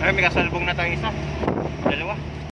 Ay, may kasalubong na tayo isa.